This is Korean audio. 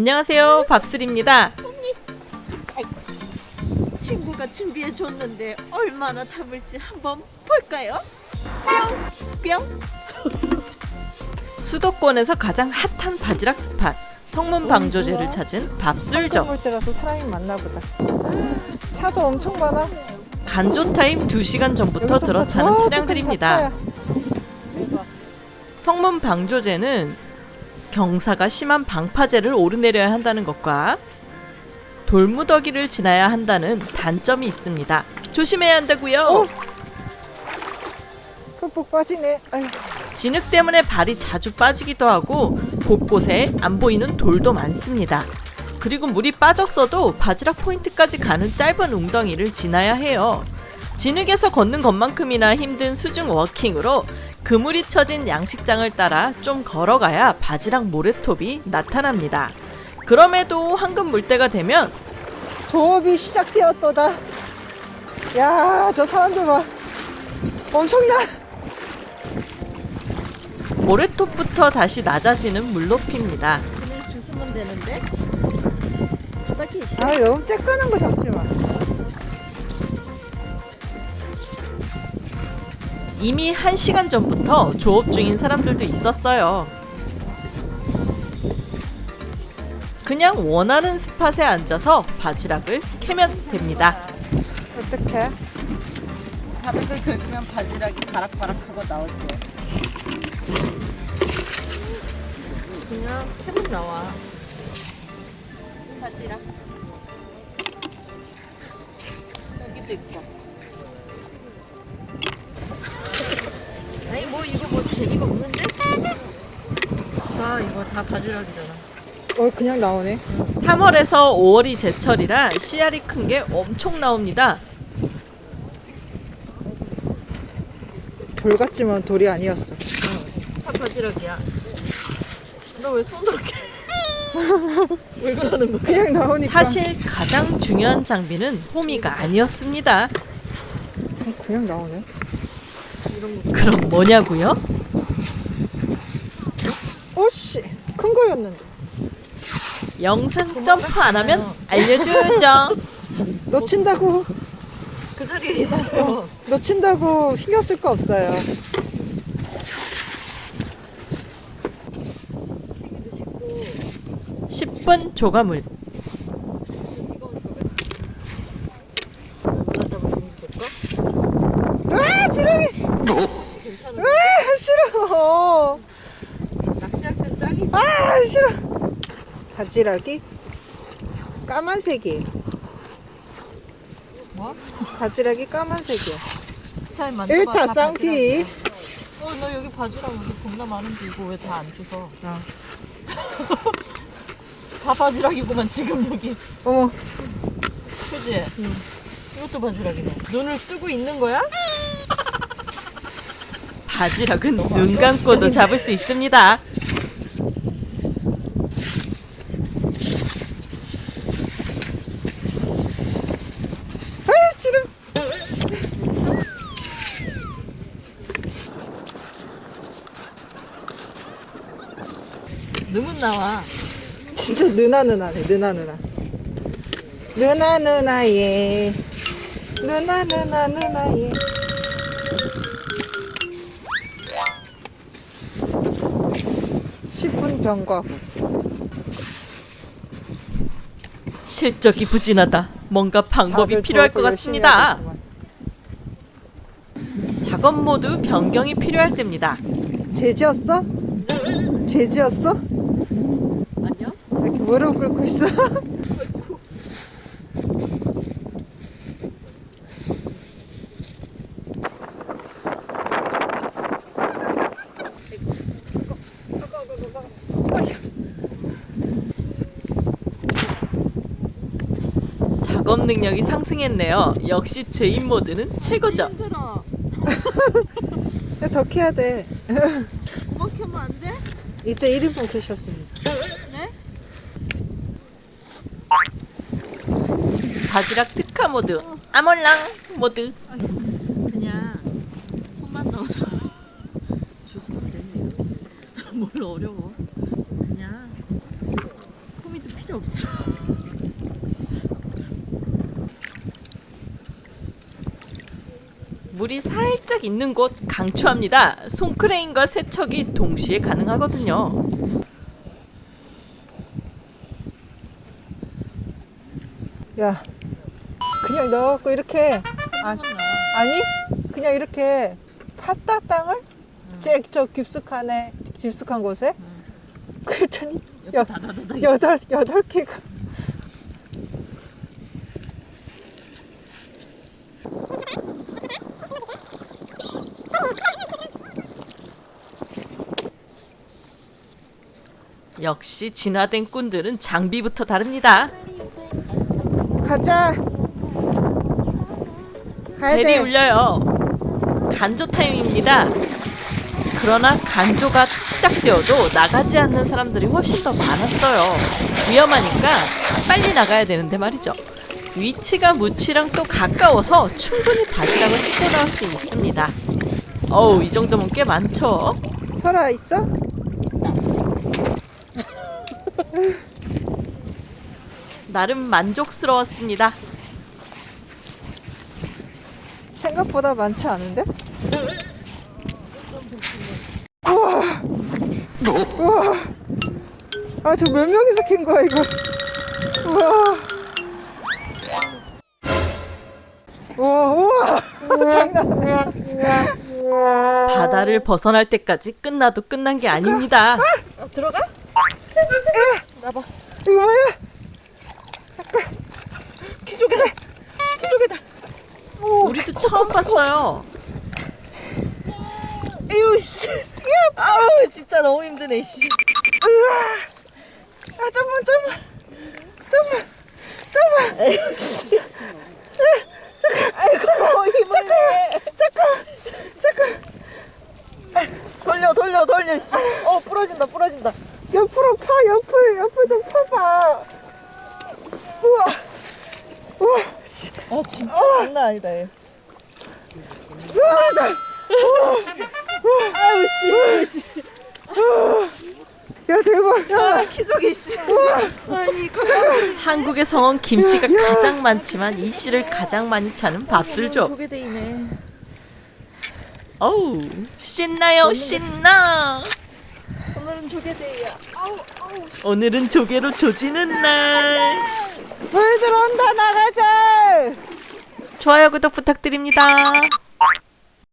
안녕하세요 밥슬입니다 친구가 준비해 줬는데 얼마나 담을지 한번 볼까요? 뿅! 수도권에서 가장 핫한 바지락 스팟 성문 방조제를 찾은 밥술점 볼 때라서 사람이 많나 보다. 차도 엄청 많아. 간조 타임 2시간 전부터 들어차는 저 차량들입니다. 다 성문 방조제는 경사가 심한 방파제를 오르내려야 한다는 것과 돌무더기를 지나야 한다는 단점이 있습니다. 조심해야 한다고요. 어? 푹푹 빠지네. 아유, 진흙 때문에 발이 자주 빠지기도 하고 곳곳에 안 보이는 돌도 많습니다. 그리고 물이 빠졌어도 바지락 포인트까지 가는 짧은 웅덩이를 지나야 해요. 진흙에서 걷는 것만큼이나 힘든 수중 워킹으로 그물이 쳐진 양식장을 따라 좀 걸어가야 바지락 모래톱이 나타납니다. 그럼에도 황금 물때가 되면 조업이 시작되었도다. 야, 저 사람들 봐. 엄청나. 모래톱부터 다시 낮아지는 물높이입니다. 주스면 되는데 바닥에 있어 아, 너무 쬐끄는 거 잡지 마. 이미 한시간 전부터 조업 중인 사람들도 있었어요. 그냥 원하는 스팟에 앉아서 바지락을 캐면 됩니다. 어떡해? 바닥을 긁으면 바지락이 바락바락하고 나오지 그냥 캐면 나와 바지락 여기도 있고 이거 다 바지락이잖아 어, 그냥 나오네. 3월에서 5월이 제철이라 씨알이 큰 게 엄청 나옵니다. 돌 같지만 돌이 아니었어. 다 바지락이야 너 왜 손으로 캐? 왜 그러는 거야? 그냥 나오니까. 사실 가장 중요한 장비는 호미가 아니었습니다. 어, 그냥 나오네. 그럼 뭐냐고요? 오씨, 큰 거였는데. 영상 점프 안 하면 알려주죠. 놓친다고, 그 자리에 있어요 놓친다고 신경 쓸 거 없어요. 십분 조가물. 아, 지렁이! 아, 싫어. 낚시할 땐 짱이지 아, 싫어. 바지락이 까만색이에요. 뭐? 바지락이 까만색이야. 잘 일타 쌍피. 어너 여기 바지락 여기 겁나 많은데 이거 왜 다 안 주서 아. 다 바지락이구만 지금 여기 어머, 그지? 이것도 바지락이네 눈을 뜨고 있는 거야? 바지락은 눈 감고도 잡을 수 있습니다. 아, 지름. 눈은 나와 진짜 느나 느나네, 느나 느나. 느나 느나예. 느나 느나 느나예. (10분) 경과 후 실적이 부진하다. 뭔가 방법이 필요할 것 같습니다. 작업 모드 변경이 필요할 때입니다. 죄지었어? 죄지었어? 아니야? 이렇게 무릎 꿇고 있어 작업 능력이 상승했네요. 역시 죄인 모드는 최고죠. 힘들어 야, 더 캐야 돼 그만 캐면 안 돼? 이제 1인분 캐셨습니다 네? 바지락 특화 모드, 아몰랑 모드. 그냥 손만 넣어서 주스면 되지 뭘 어려워 그냥 호미도 필요 없어. 물이 살짝 있는 곳 강추합니다. 손크레인과 세척이 동시에 가능하거든요. 야, 그냥 넣어갖고 이렇게 아, 아니 그냥 이렇게 팠다 땅을 제일 저 깊숙한에 깊숙한 곳에 그랬더니 여. 여덟 여덟 개가 역시 진화된 꾼들은 장비부터 다릅니다. 가자. 가야 벨이 돼. 울려요. 간조 타임입니다. 그러나 간조가 시작되어도 나가지 않는 사람들이 훨씬 더 많았어요. 위험하니까 빨리 나가야 되는데 말이죠. 위치가 무치랑 또 가까워서 충분히 바지락을 씻고 나올 수 있습니다. 어우, 이 정도면 꽤 많죠? 설아 있어? 나름 만족스러웠습니다. 생각보다 많지 않은데? 우와! 우와! 아, 저 몇 명이서 캔 거야, 이거? 우와! 우와, 우와! 장난. 바다를 벗어날 때까지 끝나도 끝난 게 아닙니다. 어, 들어가? 나봐. 이거 뭐야? 키조개다. 키조개다. 우리도 처음 봤어요. 에휴 씨. 아우 진짜 너무 힘드네 씨. 아, 좀만, 좀만. 좀만. 좀만. 에휴 씨. 아이고 힘을 내. 돌려 돌려 돌려 씨. 어 부러진다 부러진다. 옆으로 파, 옆을, 옆을 좀 파봐. 우와. 우와, 씨. 아 진짜 장난 아니다 얘. 우와, 나. 아유 씨. 아유 씨. 야, 대박. 야, 아 키조개 씨. 아니 한국의 성은 김씨가 가장 많지만 이 씨를 가장 많이 차는 밥술족. 조개데이네. 어우 신나요 신나. 오늘은 조개데이야. 아우 아우 씨. 오늘은 조개로 조지는 날. 물 들어온다, 나가자. 좋아요 구독 부탁드립니다.